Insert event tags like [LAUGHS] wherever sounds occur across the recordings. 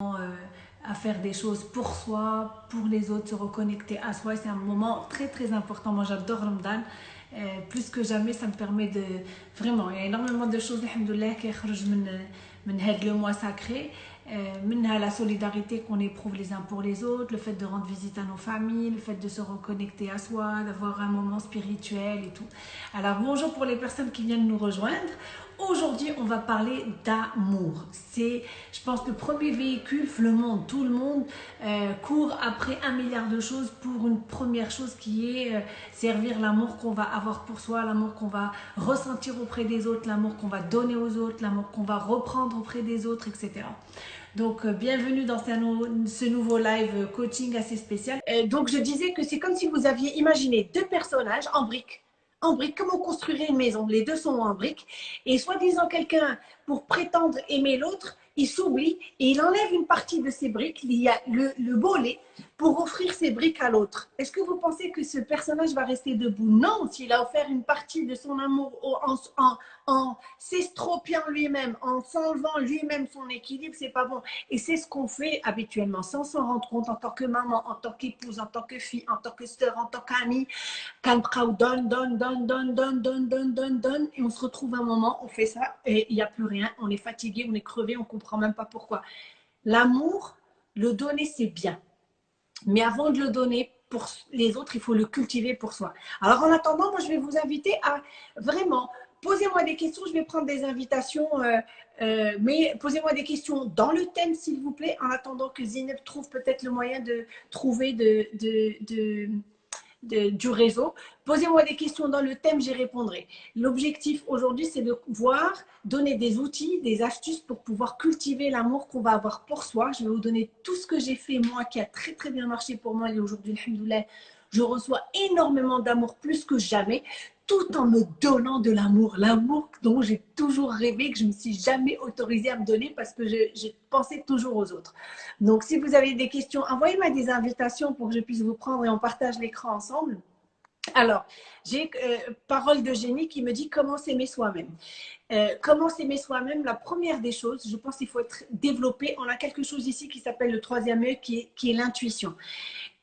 euh, à faire des choses pour soi, pour les autres, se reconnecter à soi. C'est un moment très très important. Moi j'adore Ramadan. Euh, plus que jamais, ça me permet de... Vraiment, il y a énormément de choses, alhamdoulilah, qui sortent de le mois sacré. Euh, la solidarité qu'on éprouve les uns pour les autres, le fait de rendre visite à nos familles, le fait de se reconnecter à soi, d'avoir un moment spirituel et tout. Alors bonjour pour les personnes qui viennent nous rejoindre. Aujourd'hui, on va parler d'amour. C'est, je pense, le premier véhicule, le monde, tout le monde euh, court après un milliard de choses pour une première chose qui est euh, servir l'amour qu'on va avoir pour soi, l'amour qu'on va ressentir auprès des autres, l'amour qu'on va donner aux autres, l'amour qu'on va reprendre auprès des autres, etc. Donc, euh, bienvenue dans ce, nouveau live coaching assez spécial. donc, je disais que c'est comme si vous aviez imaginé deux personnages en briques en briques, comme on construirait une maison? Les deux sont en briques. Et soi-disant quelqu'un, pour prétendre aimer l'autre, il s'oublie et il enlève une partie de ses briques, il y a le, le bolet, pour offrir ses briques à l'autre. Est-ce que vous pensez que ce personnage va rester debout? Non, s'il a offert une partie de son amour en, en, en s'estropiant lui-même, en s'enlevant lui-même son équilibre, c'est pas bon. Et c'est ce qu'on fait habituellement, sans s'en rendre compte en tant que maman, en tant qu'épouse, en tant que fille, en tant que sœur, en tant qu'amie. Quand donne, donne, donne, donne, donne, donne, donne, donne, donne, et on se retrouve un moment, on fait ça et il n'y a plus rien, on est fatigué, on est crevé, on comprend même pas pourquoi. L'amour, le donner, c'est bien mais avant de le donner pour les autres, il faut le cultiver pour soi. Alors en attendant, moi je vais vous inviter à vraiment posez-moi des questions. Je vais prendre des invitations, euh, euh, mais posez-moi des questions dans le thème, s'il vous plaît, en attendant que Zineb trouve peut-être le moyen de trouver de, de du réseau. Posez-moi des questions dans le thème, j'y répondrai. L'objectif aujourd'hui, c'est de voir, donner des outils, des astuces pour pouvoir cultiver l'amour qu'on va avoir pour soi. Je vais vous donner tout ce que j'ai fait, moi, qui a très, très bien marché pour moi. Et aujourd'hui, je reçois énormément d'amour, plus que jamais tout en me donnant de l'amour. L'amour dont j'ai toujours rêvé, que je ne me suis jamais autorisée à me donner parce que je, pensais toujours aux autres. Donc, si vous avez des questions, envoyez-moi des invitations pour que je puisse vous prendre et on partage l'écran ensemble. Alors, j'ai euh, parole de génie qui me dit comment s'aimer soi-même. Euh, comment s'aimer soi-même, la première des choses, je pense qu'il faut être développé. On a quelque chose ici qui s'appelle le troisième œil, qui est l'intuition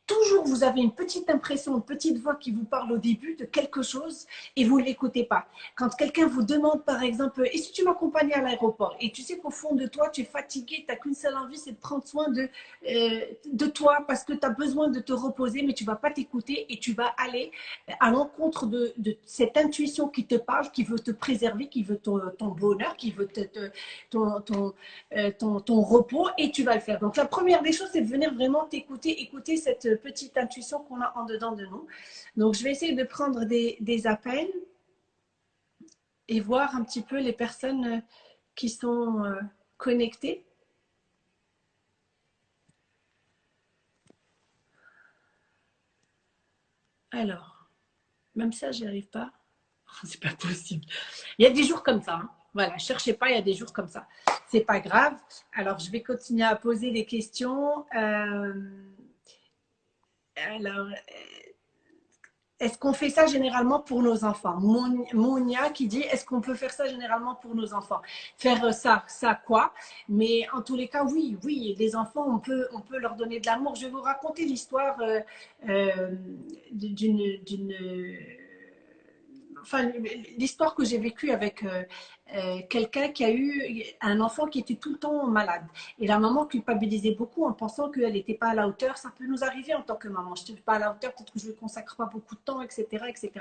toujours vous avez une petite impression, une petite voix qui vous parle au début de quelque chose et vous ne l'écoutez pas. Quand quelqu'un vous demande par exemple, et si tu m'accompagnais à l'aéroport et tu sais qu'au fond de toi tu es fatigué, tu n'as qu'une seule envie, c'est de prendre soin de, euh, de toi parce que tu as besoin de te reposer mais tu ne vas pas t'écouter et tu vas aller à l'encontre de, de, cette intuition qui te parle, qui veut te préserver, qui veut ton, ton bonheur, qui veut te, ton, euh, ton, ton repos et tu vas le faire. Donc la première des choses c'est de venir vraiment t'écouter, écouter cette petite intuition qu'on a en dedans de nous. Donc, je vais essayer de prendre des, appels et voir un petit peu les personnes qui sont euh, connectées. Alors, même ça, j'y arrive pas. [LAUGHS] C'est pas possible. Il y a des jours comme ça. Hein. Voilà, cherchez pas, il y a des jours comme ça. C'est pas grave. Alors, je vais continuer à poser des questions. Euh, alors, euh, est-ce qu'on fait ça généralement pour nos enfants? Monia qui dit, est-ce qu'on peut faire ça généralement pour nos enfants? Faire ça, ça quoi? Mais en tous les cas, oui, oui, les enfants, on peut, on peut leur donner de l'amour. Je vais vous raconter l'histoire euh, euh, d'une enfin, l'histoire que j'ai vécue avec euh, euh, quelqu'un qui a eu un enfant qui était tout le temps malade. Et la maman culpabilisait beaucoup en pensant qu'elle n'était pas à la hauteur. Ça peut nous arriver en tant que maman. Je ne suis pas à la hauteur, peut-être que je ne consacre pas beaucoup de temps, etc. etc.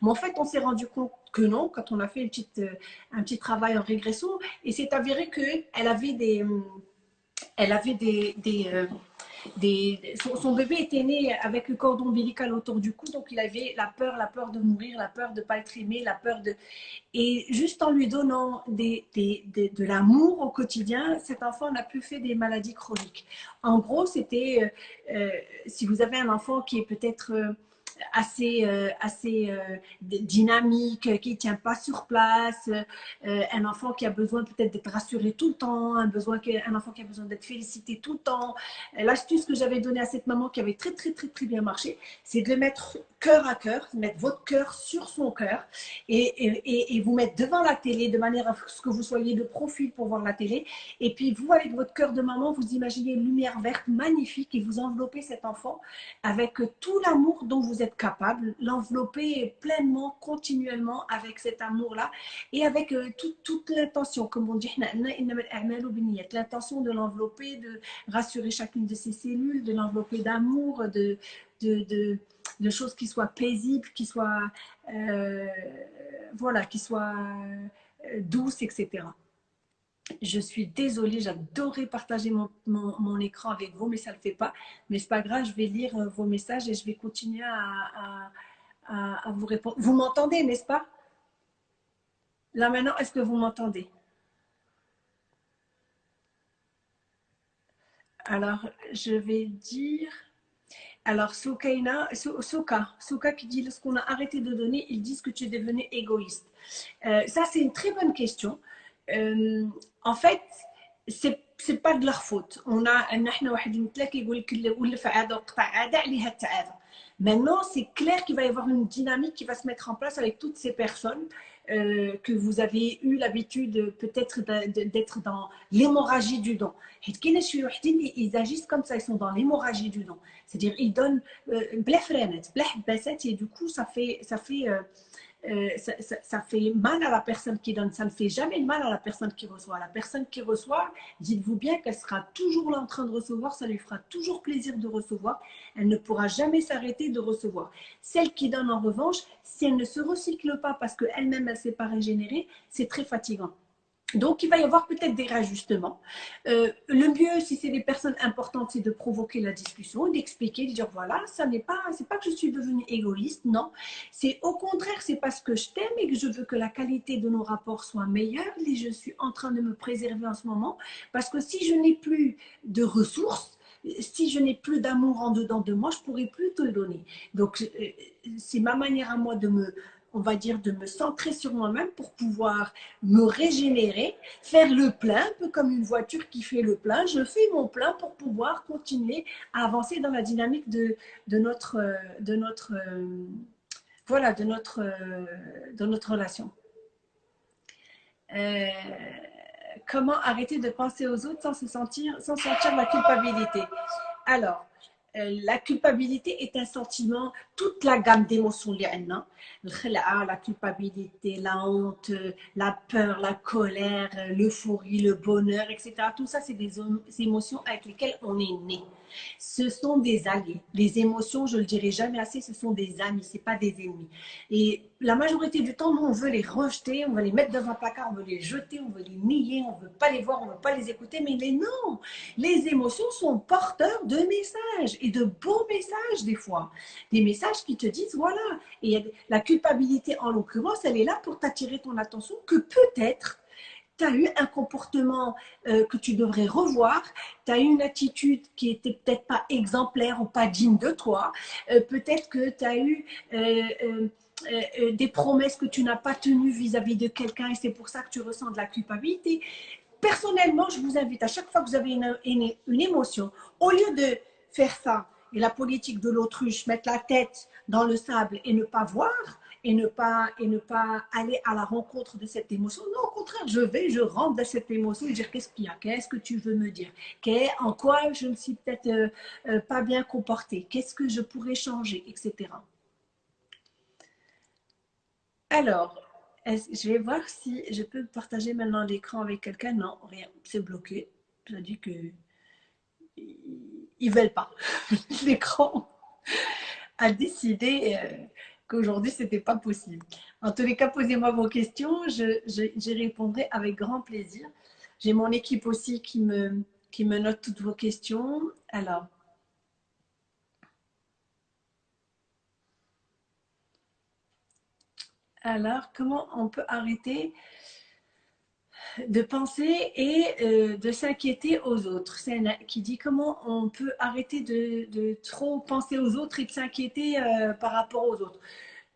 Mais en fait, on s'est rendu compte que non, quand on a fait euh, un petit travail en régression. Et c'est avéré qu'elle avait des... Elle avait des, des son, bébé était né avec le cordon ombilical autour du cou, donc il avait la peur, la peur de mourir, la peur de ne pas être aimé, la peur de... Et juste en lui donnant des, de l'amour au quotidien, cet enfant n'a plus fait des maladies chroniques. En gros, c'était, euh, euh, si vous avez un enfant qui est peut-être... Assez, euh, assez euh, dynamique, qui ne tient pas sur place, euh, un enfant qui a besoin peut-être d'être rassuré tout le temps, un, besoin, un enfant qui a besoin d'être félicité tout le temps. L'astuce que j'avais donnée à cette maman qui avait très, très, très, très bien marché, c'est de le mettre cœur à cœur, mettre votre cœur sur son cœur et, et, vous mettre devant la télé de manière à ce que vous soyez de profil pour voir la télé. Et puis vous, avec votre cœur de maman, vous imaginez une lumière verte magnifique et vous enveloppez cet enfant avec tout l'amour dont vous êtes capable, l'envelopper pleinement, continuellement avec cet amour-là et avec euh, toute l'intention, comme on dit, [LAUGHS] l'intention de l'envelopper, de rassurer chacune de ses cellules, de l'envelopper d'amour, de, de, de de choses qui soient paisibles, qui soient, euh, voilà, qui soient euh, douces, etc. Je suis désolée, j'adorais partager mon, écran avec vous, mais ça ne le fait pas. Mais c'est pas grave, je vais lire euh, vos messages et je vais continuer à vous répondre. Vous m'entendez, n'est-ce pas? Là maintenant, est-ce que vous m'entendez? Alors, je vais dire... Alors, Soukaina, Souka, Souka qui dit lorsqu'on a arrêté de donner, ils disent que tu es devenu égoïste. Euh, ça, c'est une très bonne question. Euh, en fait, c'est c'est pas de leur faute. On a Maintenant, c'est clair qu'il va y avoir une dynamique qui va se mettre en place avec toutes ces personnes euh, que vous avez eu l'habitude peut-être d'être dans l'hémorragie du don. Ils agissent comme ça, ils sont dans l'hémorragie du don. C'est-à-dire, ils donnent euh, et du coup, ça fait, ça fait euh, ça, fait mal à la personne qui donne, ça ne fait jamais mal à la personne qui reçoit. La personne qui reçoit, dites-vous bien qu'elle sera toujours là en train de recevoir, ça lui fera toujours plaisir de recevoir, elle ne pourra jamais s'arrêter de recevoir. Celle qui donne en revanche, si elle ne se recycle pas parce qu'elle-même elle ne s'est pas régénérée, c'est très fatigant. Donc, il va y avoir peut-être des rajustements. Euh, le mieux, si c'est des personnes importantes, c'est de provoquer la discussion, d'expliquer, de dire voilà, ça n'est pas, c'est pas que je suis devenue égoïste, non. C'est au contraire, c'est parce que je t'aime et que je veux que la qualité de nos rapports soit meilleure et je suis en train de me préserver en ce moment. Parce que si je n'ai plus de ressources, si je n'ai plus d'amour en dedans de moi, je pourrai plus te le donner. Donc, euh, c'est ma manière à moi de me on va dire, de me centrer sur moi-même pour pouvoir me régénérer, faire le plein, un peu comme une voiture qui fait le plein. Je fais mon plein pour pouvoir continuer à avancer dans la dynamique de, notre, de notre, voilà, de notre, de notre relation. Euh, comment arrêter de penser aux autres sans se sentir, sans sentir la culpabilité? Alors, euh, la culpabilité est un sentiment, toute la gamme d'émotions hein. la culpabilité, la honte, la peur, la colère, l'euphorie, le bonheur, etc. Tout ça, c'est des émotions avec lesquelles on est né ce sont des alliés. Les émotions, je ne le dirai jamais assez, ce sont des amis, ce pas des ennemis. Et la majorité du temps, nous, on veut les rejeter, on veut les mettre dans un placard, on veut les jeter, on veut les nier, on ne veut pas les voir, on ne veut pas les écouter. Mais les, non, les émotions sont porteurs de messages et de beaux messages des fois. Des messages qui te disent, voilà. Et la culpabilité, en l'occurrence, elle est là pour t'attirer ton attention que peut-être tu as eu un comportement euh, que tu devrais revoir, tu as eu une attitude qui était peut-être pas exemplaire ou pas digne de toi, euh, peut-être que tu as eu euh, des promesses que tu n'as pas tenues vis-à-vis de quelqu'un et c'est pour ça que tu ressens de la culpabilité. Personnellement, je vous invite à chaque fois que vous avez une, une émotion, au lieu de faire ça et la politique de l'autruche, mettre la tête dans le sable et ne pas voir, et ne pas et ne pas aller à la rencontre de cette émotion. Non, au contraire, je vais, je rentre dans cette émotion et dire qu'est-ce qu'il y a, qu'est-ce que tu veux me dire, en quoi je ne suis peut-être euh, euh, pas bien comportée, qu'est-ce que je pourrais changer, etc. Alors, je vais voir si je peux partager maintenant l'écran avec quelqu'un? Non, rien, c'est bloqué. Ça dit que ils veulent pas. [LAUGHS] L'écran a décidé euh, qu'aujourd'hui, ce n'était pas possible. En tous les cas, posez-moi vos questions, j'y répondrai avec grand plaisir. J'ai mon équipe aussi qui me, qui me note toutes vos questions. Alors, alors comment on peut arrêter de penser et euh, de s'inquiéter aux autres. C'est qui dit comment on peut arrêter de, trop penser aux autres et de s'inquiéter euh, par rapport aux autres.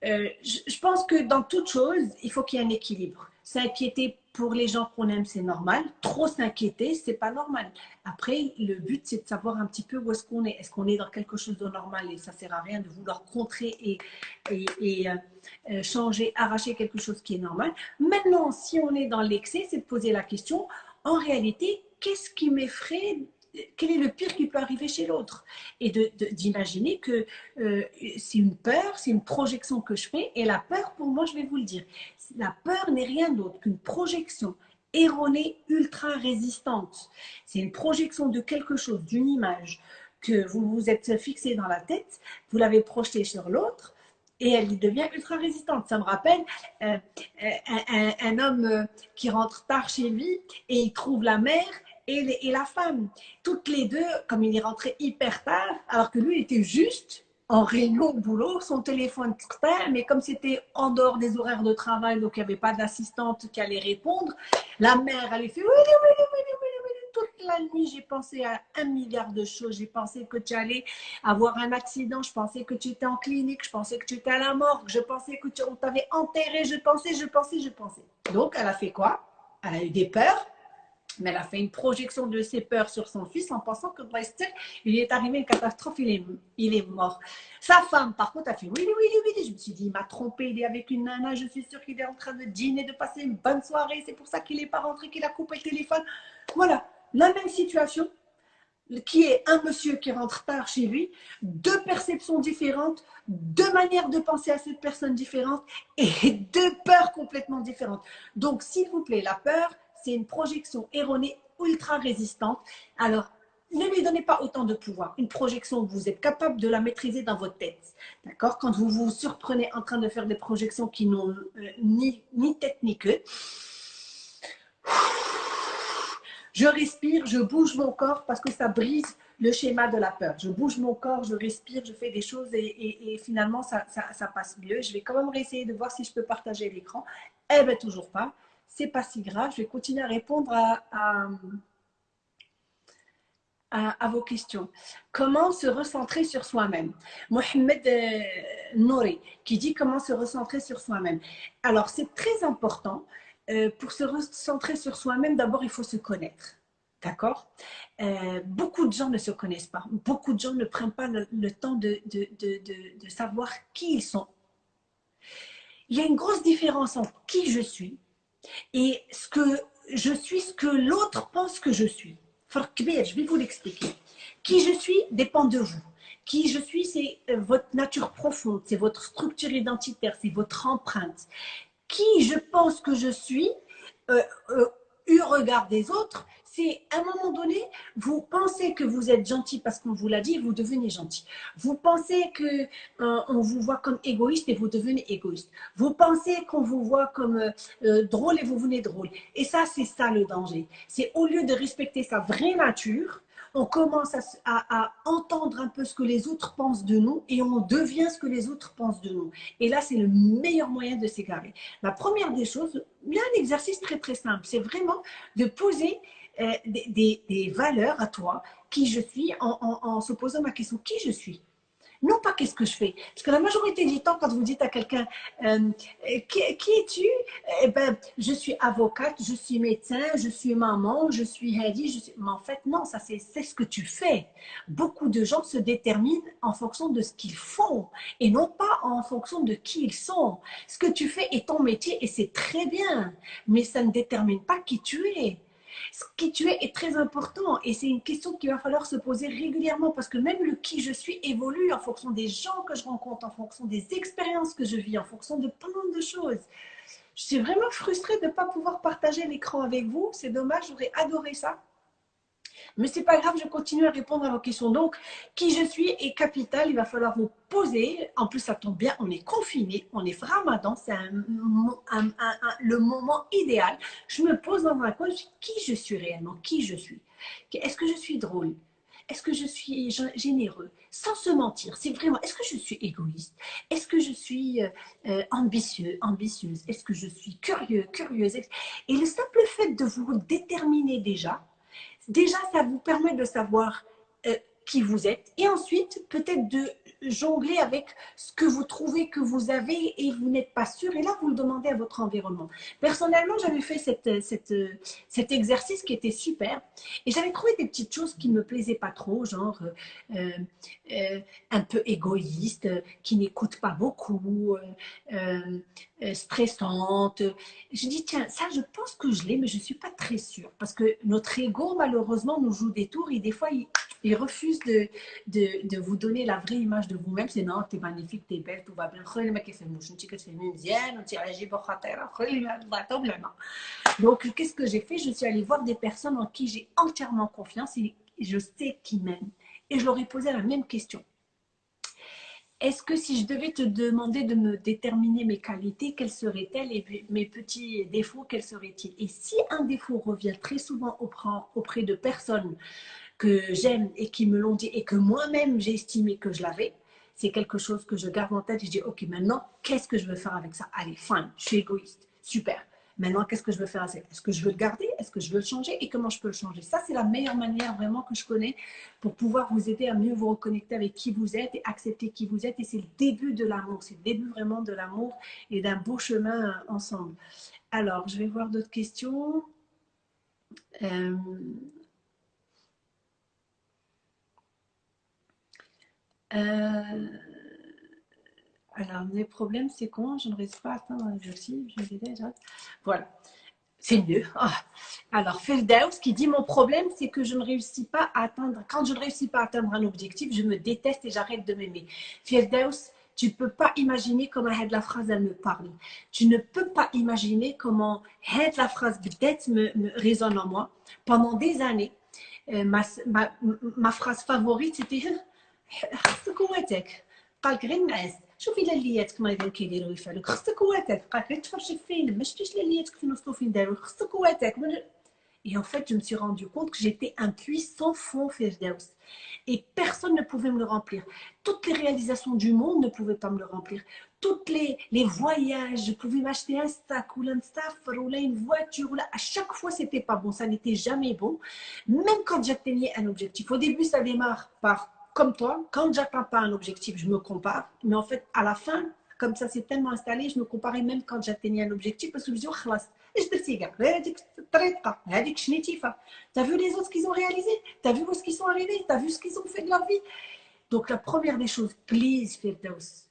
Euh, je, pense que dans toute chose, il faut qu'il y ait un équilibre. S'inquiéter pour les gens qu'on aime, c'est normal. Trop s'inquiéter, c'est pas normal. Après, le but, c'est de savoir un petit peu où est-ce qu'on est. Est-ce qu'on est dans quelque chose de normal et ça sert à rien de vouloir contrer et, et, euh, euh, changer, arracher quelque chose qui est normal. Maintenant, si on est dans l'excès, c'est de poser la question, en réalité, qu'est-ce qui m'effraie? Quel est le pire qui peut arriver chez l'autre? Et d'imaginer que euh, c'est une peur, c'est une projection que je fais. Et la peur, pour moi, je vais vous le dire, la peur n'est rien d'autre qu'une projection erronée, ultra résistante. C'est une projection de quelque chose, d'une image que vous vous êtes fixé dans la tête, vous l'avez projetée sur l'autre, et elle devient ultra résistante. Ça me rappelle euh, un, un, homme qui rentre tard chez lui et il trouve la mère et, la femme. Toutes les deux, comme il est rentré hyper tard, alors que lui était juste en réunion au boulot, son téléphone mais comme c'était en dehors des horaires de travail, donc il n'y avait pas d'assistante qui allait répondre, la mère, elle fait oui, oui, oui, oui, oui, oui, toute la nuit, j'ai pensé à un milliard de choses. J'ai pensé que tu allais avoir un accident, je pensais que tu étais en clinique, je pensais que tu étais à la morgue, je pensais que tu, on t'avait enterré, je pensais, je pensais, je pensais. Donc, elle a fait quoi? Elle a eu des peurs, mais elle a fait une projection de ses peurs sur son fils en pensant que il est arrivé une catastrophe, il est, il est mort. Sa femme, par contre, a fait oui, oui, oui, oui. Je me suis dit, il m'a trompé, il est avec une nana, je suis sûre qu'il est en train de dîner, de passer une bonne soirée, c'est pour ça qu'il n'est pas rentré, qu'il a coupé le téléphone. Voilà, la même situation qui est un monsieur qui rentre tard chez lui, deux perceptions différentes, deux manières de penser à cette personne différente et [LAUGHS] deux peurs complètement différentes. Donc, s'il vous plaît, la peur, c'est une projection erronée ultra résistante. Alors, ne lui donnez pas autant de pouvoir. Une projection, vous êtes capable de la maîtriser dans votre tête. D'accord? Quand vous vous surprenez en train de faire des projections qui n'ont euh, ni, ni tête ni queue, je respire, je bouge mon corps parce que ça brise le schéma de la peur. Je bouge mon corps, je respire, je fais des choses et, finalement, ça, ça, passe mieux. Je vais quand même essayer de voir si je peux partager l'écran. Eh bien, toujours pas c'est pas si grave. Je vais continuer à répondre à, à, vos questions. Comment se recentrer sur soi-même? Mohamed euh, Nouri qui dit comment se recentrer sur soi-même. Alors, c'est très important. Euh, pour se recentrer sur soi-même, d'abord, il faut se connaître. D'accord? Euh, Beaucoup de gens ne se connaissent pas. Beaucoup de gens ne prennent pas le, temps de, de, de, de savoir qui ils sont. Il y a une grosse différence entre qui je suis et ce que je suis, ce que l'autre pense que je suis. Je vais vous l'expliquer. Qui je suis dépend de vous. Qui je suis, c'est euh, votre nature profonde, c'est votre structure identitaire, c'est votre empreinte. Qui je pense que je suis, euh, euh, eu regard des autres, c'est à un moment donné, vous pensez que vous êtes gentil parce qu'on vous l'a dit, vous devenez gentil. Vous pensez que euh, on vous voit comme égoïste et vous devenez égoïste. Vous pensez qu'on vous voit comme euh, euh, drôle et vous venez drôle. Et ça, c'est ça le danger. C'est au lieu de respecter sa vraie nature, on commence à, entendre un peu ce que les autres pensent de nous et on devient ce que les autres pensent de nous. Et là, c'est le meilleur moyen de s'égarer. La première des choses, il y a un exercice très très simple, c'est vraiment de poser euh, des, valeurs à toi, qui je suis, en, se posant ma question, qui je suis? Non pas qu'est-ce que je fais. Parce que la majorité du temps, quand vous dites à quelqu'un euh, qui, es-tu? Eh ben, je suis avocate, je suis médecin, je suis maman, je suis Heidi. Mais en fait, non, ça c'est ce que tu fais. Beaucoup de gens se déterminent en fonction de ce qu'ils font et non pas en fonction de qui ils sont. Ce que tu fais est ton métier et c'est très bien, mais ça ne détermine pas qui tu es ce qui tu es est très important et c'est une question qu'il va falloir se poser régulièrement parce que même le qui je suis évolue en fonction des gens que je rencontre, en fonction des expériences que je vis, en fonction de plein de choses. Je suis vraiment frustrée de ne pas pouvoir partager l'écran avec vous. C'est dommage, j'aurais adoré ça. Mais c'est pas grave, je continue à répondre à vos questions. Donc, qui je suis est capital. Il va falloir vous poser. En plus, ça tombe bien, on est confiné, on est ramadan, c'est le moment idéal. Je me pose dans ma coin, qui je suis réellement, qui je suis? Est-ce que je suis drôle? Est-ce que je suis généreux? Sans se mentir, c'est vraiment, est-ce que je suis égoïste? Est-ce que je suis euh, euh, ambitieux, ambitieuse? Est-ce que je suis curieux, curieuse? Et le simple fait de vous déterminer déjà, déjà, ça vous permet de savoir euh, qui vous êtes et ensuite peut-être de jongler avec ce que vous trouvez que vous avez et vous n'êtes pas sûr. Et là, vous le demandez à votre environnement. Personnellement, j'avais fait cette, cette, cet exercice qui était super et j'avais trouvé des petites choses qui ne me plaisaient pas trop, genre euh, euh, un peu égoïste, qui n'écoute pas beaucoup, euh, stressante. Je dis, tiens, ça, je pense que je l'ai, mais je ne suis pas très sûre parce que notre ego, malheureusement, nous joue des tours et des fois, il, refuse de, de, de, vous donner la vraie image de vous-même. C'est non, t'es magnifique, t'es belle, tout va bien. Donc, qu'est-ce que j'ai fait? Je suis allée voir des personnes en qui j'ai entièrement confiance et je sais qui m'aiment. Et je leur ai posé la même question. Est-ce que si je devais te demander de me déterminer mes qualités, quelles seraient-elles et mes petits défauts, quels seraient-ils? Et si un défaut revient très souvent auprès de personnes que j'aime et qui me l'ont dit et que moi-même j'ai estimé que je l'avais, c'est quelque chose que je garde en tête je dis, ok, maintenant, qu'est-ce que je veux faire avec ça? Allez, fine, je suis égoïste, super. Maintenant, qu'est-ce que je veux faire avec Est-ce que je veux le garder? Est-ce que je veux le changer? Et comment je peux le changer? Ça, c'est la meilleure manière vraiment que je connais pour pouvoir vous aider à mieux vous reconnecter avec qui vous êtes et accepter qui vous êtes. Et c'est le début de l'amour. C'est le début vraiment de l'amour et d'un beau chemin ensemble. Alors, je vais voir d'autres questions. Euh, Euh, alors, mes problèmes, c'est comment je ne réussis pas à atteindre un objectif, Je les déjà. Voilà. C'est mieux. Ah. Alors, Feldaus qui dit Mon problème, c'est que je ne réussis pas à atteindre. Quand je ne réussis pas à atteindre un objectif, je me déteste et j'arrête de m'aimer. Feldaus, tu ne peux pas imaginer comment de la phrase elle me parle. Tu ne peux pas imaginer comment de la phrase peut-être me, résonne en moi. Pendant des années, euh, ma, ma, ma, phrase favorite, c'était [LAUGHS] Comment est-ce شوفي لالياتك مريضين كيديروا يفعلوك خصك قوتك قالك غير تفرجي فيلم ما شفتيش لالياتك فين وصلوا فين داروا خصك قوتك Et en fait, je me suis rendu compte que j'étais un puits sans fond, Firdaus. Et personne ne pouvait me le remplir. Toutes les réalisations du monde ne pouvaient pas me le remplir. Toutes les, les voyages, je pouvais m'acheter un sac ou un staff ou une voiture. Ou là, à chaque fois, c'était pas bon. Ça n'était jamais bon. Même quand j'atteignais un objectif. Au début, ça démarre par comme toi, quand j'atteins pas un objectif, je me compare. Mais en fait, à la fin, comme ça s'est tellement installé, je me comparais même quand j'atteignais un objectif parce que je me disais, oh, T'as vu les autres ce qu'ils ont réalisé? T'as vu où ce qu'ils sont arrivés? T'as vu ce qu'ils ont fait de leur vie? Donc la première des choses, please Firdaus,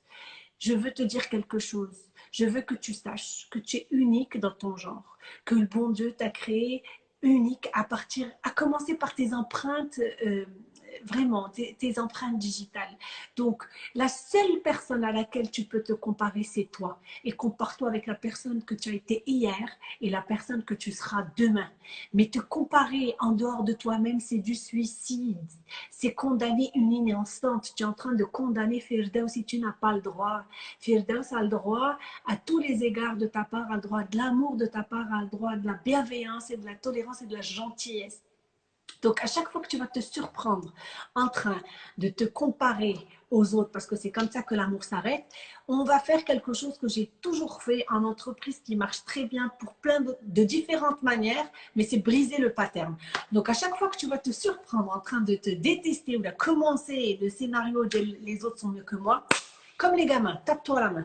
je veux te dire quelque chose. Je veux que tu saches que tu es unique dans ton genre, que le bon Dieu t'a créé unique à partir, à commencer par tes empreintes euh, vraiment tes, empreintes digitales. Donc, la seule personne à laquelle tu peux te comparer, c'est toi. Et compare-toi avec la personne que tu as été hier et la personne que tu seras demain. Mais te comparer en dehors de toi-même, c'est du suicide. C'est condamner une ligne. Tu es en train de condamner Firdaus si tu n'as pas le droit. Firdaus a le droit à tous les égards de ta part, a le droit de l'amour de ta part, a le droit de la bienveillance et de la tolérance et de la gentillesse. Donc, à chaque fois que tu vas te surprendre en train de te comparer aux autres, parce que c'est comme ça que l'amour s'arrête, on va faire quelque chose que j'ai toujours fait en entreprise qui marche très bien pour plein de, différentes manières, mais c'est briser le pattern. Donc, à chaque fois que tu vas te surprendre en train de te détester ou de commencer le scénario de les autres sont mieux que moi, comme les gamins, tape-toi la main.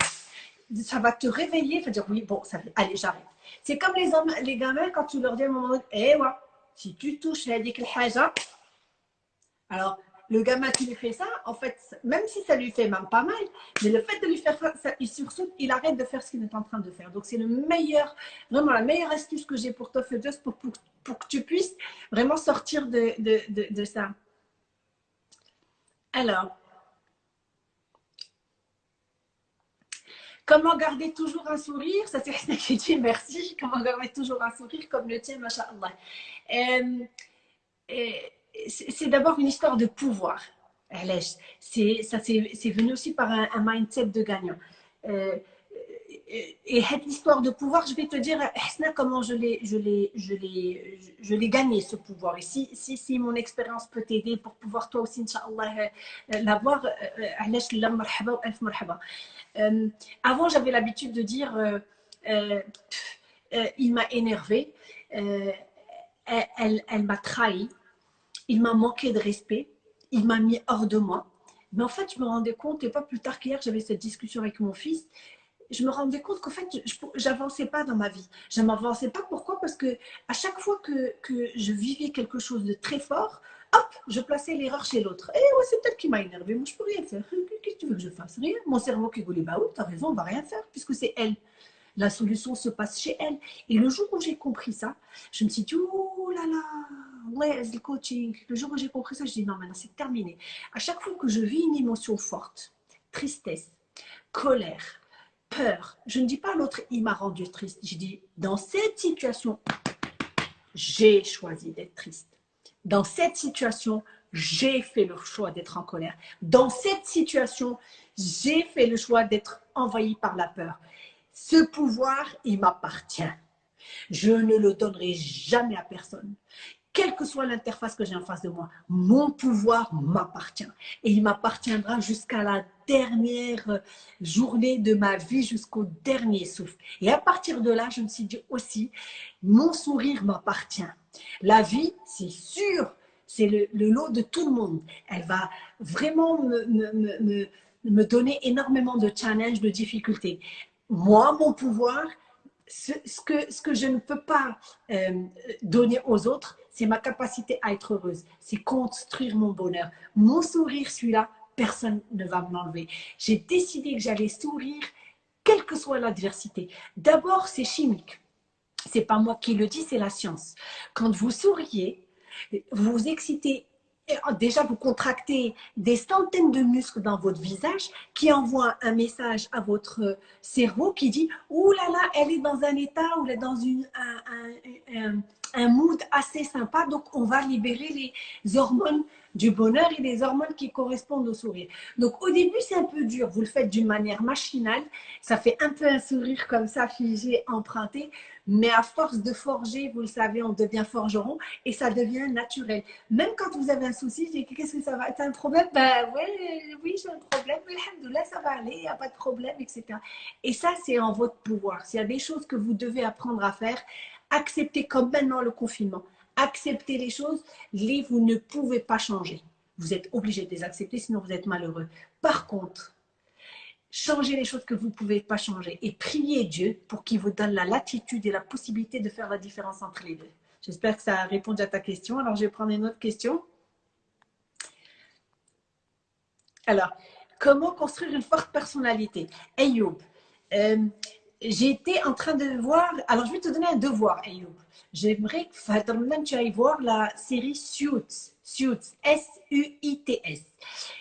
Ça va te réveiller, va dire oui, bon, ça, allez, j'arrête. C'est comme les, hommes, les gamins quand tu leur dis à un moment donné, eh ouais, si tu touches la haja, alors le gamin qui lui fait ça, en fait, même si ça lui fait même pas mal, mais le fait de lui faire ça, il sursaute, il arrête de faire ce qu'il est en train de faire. Donc c'est le meilleur, vraiment la meilleure astuce que j'ai pour toi, juste pour, pour, pour, que tu puisses vraiment sortir de, de, de, de ça. Alors, Comment garder toujours un sourire? Ça, c'est ce qui dit merci. Comment garder toujours un sourire comme le tien, machallah. Euh, euh, c'est d'abord une histoire de pouvoir. C'est, ça, c'est, venu aussi par un, mindset de gagnant. Euh, et cette histoire de pouvoir, je vais te dire, comment je l'ai, je l'ai, je je l'ai gagné ce pouvoir. Et si, si, si mon expérience peut t'aider pour pouvoir toi aussi, Inch'Allah, l'avoir, euh, avant, j'avais l'habitude de dire euh, euh, il m'a énervé, elle, elle, m'a trahi, il m'a manqué de respect, il m'a mis hors de moi. Mais en fait, je me rendais compte, et pas plus tard qu'hier, j'avais cette discussion avec mon fils, je me rendais compte qu'en fait, je n'avançais pas dans ma vie. Je n'avançais pas. Pourquoi? Parce que à chaque fois que, je vivais quelque chose de très fort, hop, je plaçais l'erreur chez l'autre. Et ouais, c'est peut-être qui m'a énervé. Moi, je peux rien faire. Qu'est-ce que tu veux que je fasse? Rien. Mon cerveau qui voulait, bah oui, as raison, on va rien faire, puisque c'est elle. La solution se passe chez elle. Et le jour où j'ai compris ça, je me suis dit, oh là là, ouais, le coaching. Le jour où j'ai compris ça, je dis, non, maintenant c'est terminé. À chaque fois que je vis une émotion forte, tristesse, colère, peur, je ne dis pas l'autre, il m'a rendu triste. Je dis, dans cette situation, j'ai choisi d'être triste. Dans cette situation, j'ai fait le choix d'être en colère. Dans cette situation, j'ai fait le choix d'être envahi par la peur. Ce pouvoir, il m'appartient. Je ne le donnerai jamais à personne. Quelle que soit l'interface que j'ai en face de moi, mon pouvoir m'appartient. Et il m'appartiendra jusqu'à la dernière journée de ma vie, jusqu'au dernier souffle. Et à partir de là, je me suis dit aussi, mon sourire m'appartient. La vie, c'est sûr, c'est le, lot de tout le monde. Elle va vraiment me, me donner énormément de challenges, de difficultés moi, mon pouvoir, ce, que, ce que je ne peux pas euh, donner aux autres, c'est ma capacité à être heureuse, c'est construire mon bonheur. Mon sourire, celui-là, personne ne va me l'enlever. J'ai décidé que j'allais sourire, quelle que soit l'adversité. D'abord, c'est chimique. C'est pas moi qui le dis, c'est la science. Quand vous souriez, vous excitez Oh, déjà vous contractez des centaines de muscles dans votre visage qui envoient un message à votre cerveau qui dit « Ouh là là, elle est dans un état ou elle est dans une, un, un, mood assez sympa, donc on va libérer les hormones du bonheur et des hormones qui correspondent au sourire. Donc au début, c'est un peu dur. Vous le faites d'une manière machinale. Ça fait un peu un sourire comme ça, figé, emprunté. Mais à force de forger, vous le savez, on devient forgeron et ça devient naturel. Même quand vous avez un souci, qu'est-ce que ça va être un problème? Ben ouais, oui, j'ai un problème. Alhamdoulilah, ça va aller, il n'y a pas de problème, etc. Et ça, c'est en votre pouvoir. S'il y a des choses que vous devez apprendre à faire, acceptez comme maintenant le confinement accepter les choses, les vous ne pouvez pas changer. Vous êtes obligé de les accepter, sinon vous êtes malheureux. Par contre, changez les choses que vous ne pouvez pas changer et priez Dieu pour qu'il vous donne la latitude et la possibilité de faire la différence entre les deux. J'espère que ça a répondu à ta question. Alors, je vais prendre une autre question. Alors, comment construire une forte personnalité? Ayoub, euh, été en train de voir. Alors, je vais te donner un devoir, Ayoub. J'aimerais que tu ailles voir la série Suits. Suits. S-U-I-T-S.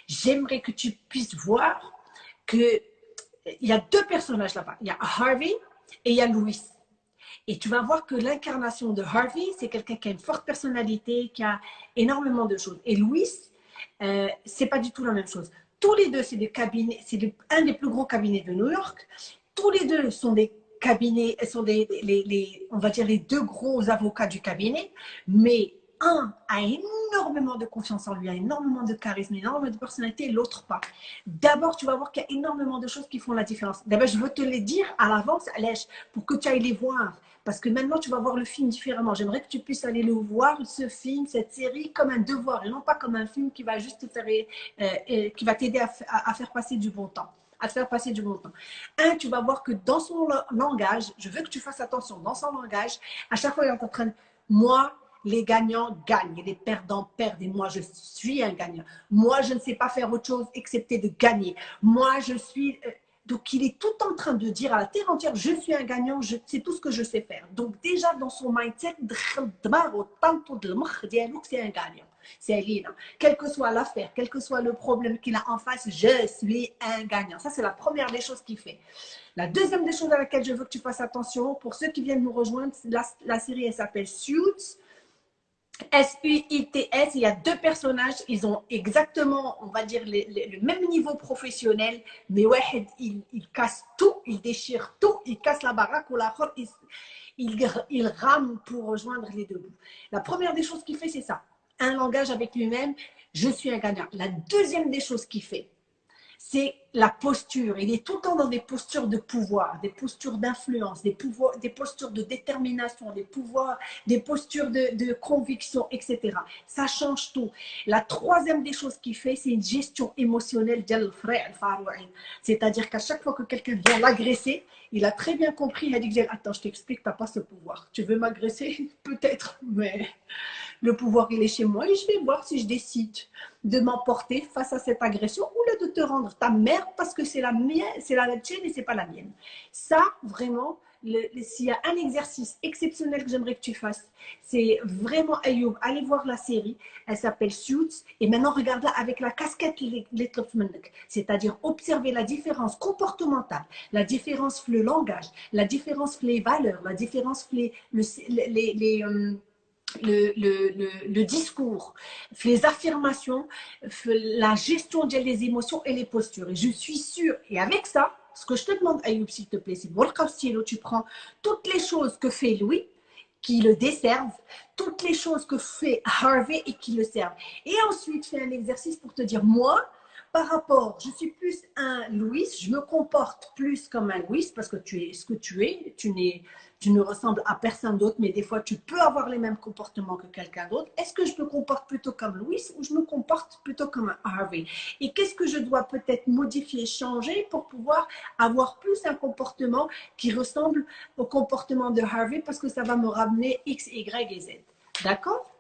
J'aimerais que tu puisses voir que il y a deux personnages là-bas. Il y a Harvey et il y a Louis. Et tu vas voir que l'incarnation de Harvey, c'est quelqu'un qui a une forte personnalité, qui a énormément de choses. Et Louis, euh, c'est pas du tout la même chose. Tous les deux, c'est des cabinets, c'est un des plus gros cabinets de New York tous les deux sont des cabinets, sont des, les, on va dire les deux gros avocats du cabinet, mais un a énormément de confiance en lui, a énormément de charisme, énormément de personnalité, l'autre pas. D'abord, tu vas voir qu'il y a énormément de choses qui font la différence. D'abord, je veux te les dire à l'avance, Alèche, pour que tu ailles les voir. Parce que maintenant, tu vas voir le film différemment. J'aimerais que tu puisses aller le voir, ce film, cette série, comme un devoir, et non pas comme un film qui va juste te faire, euh, euh, qui va t'aider à faire passer du bon temps à faire passer du bon temps. Un, tu vas voir que dans son langage, je veux que tu fasses attention, dans son langage, à chaque fois, il est en train de, moi, les gagnants gagnent, les perdants perdent et moi je suis un gagnant. Moi je ne sais pas faire autre chose excepté de gagner. Moi je suis... Euh, donc il est tout en train de dire à la terre entière, je suis un gagnant, sais tout ce que je sais faire. Donc déjà dans son mindset, c'est un gagnant c'est Lina. Quelle que soit l'affaire, quel que soit le problème qu'il a en face, je suis un gagnant. Ça, c'est la première des choses qu'il fait. La deuxième des choses à laquelle je veux que tu fasses attention, pour ceux qui viennent nous rejoindre, la, série, elle s'appelle Suits. S-U-I-T-S, il y a deux personnages, ils ont exactement, on va dire, le même niveau professionnel, mais ouais, il, il casse tout, il déchire tout, il casse la baraque ou la il, il, il rame pour rejoindre les deux bouts. La première des choses qu'il fait, c'est ça un langage avec lui-même, je suis un gagnant. La deuxième des choses qu'il fait, c'est la posture. Il est tout le temps dans des postures de pouvoir, des postures d'influence, des, des postures de détermination, des pouvoirs, des postures de, conviction, etc. Ça change tout. La troisième des choses qu'il fait, c'est une gestion émotionnelle C'est-à-dire qu'à chaque fois que quelqu'un vient l'agresser, il a très bien compris, il a dit, attends, je t'explique, tu n'as pas ce pouvoir. Tu veux m'agresser? [LAUGHS] Peut-être, mais le pouvoir, il est chez moi et je vais voir si je décide de m'emporter face à cette agression ou de te rendre ta mère parce que c'est la mienne, c'est la tienne et c'est pas la mienne. Ça, vraiment, s'il y a un exercice exceptionnel que j'aimerais que tu fasses, c'est vraiment Ayoub, allez voir la série, elle s'appelle Suits, et maintenant regarde-la avec la casquette c'est-à-dire observer la différence comportementale, la différence le langage, la différence les valeurs, la différence les, les, euh, le, discours, les affirmations, la gestion des émotions et les postures. Et je suis sûre, et avec ça, ce que je te demande, Ayoub, s'il te plaît, c'est tu prends toutes les choses que fait Louis, qui le desservent, toutes les choses que fait Harvey et qui le servent. Et ensuite, fais un exercice pour te dire, moi, par rapport, je suis plus un Louis, je me comporte plus comme un Louis parce que tu es ce que tu es, tu, tu ne ressembles à personne d'autre, mais des fois tu peux avoir les mêmes comportements que quelqu'un d'autre. Est-ce que je me comporte plutôt comme Louis ou je me comporte plutôt comme Harvey? Et qu'est-ce que je dois peut-être modifier, changer pour pouvoir avoir plus un comportement qui ressemble au comportement de Harvey parce que ça va me ramener X, Y et Z? D'accord?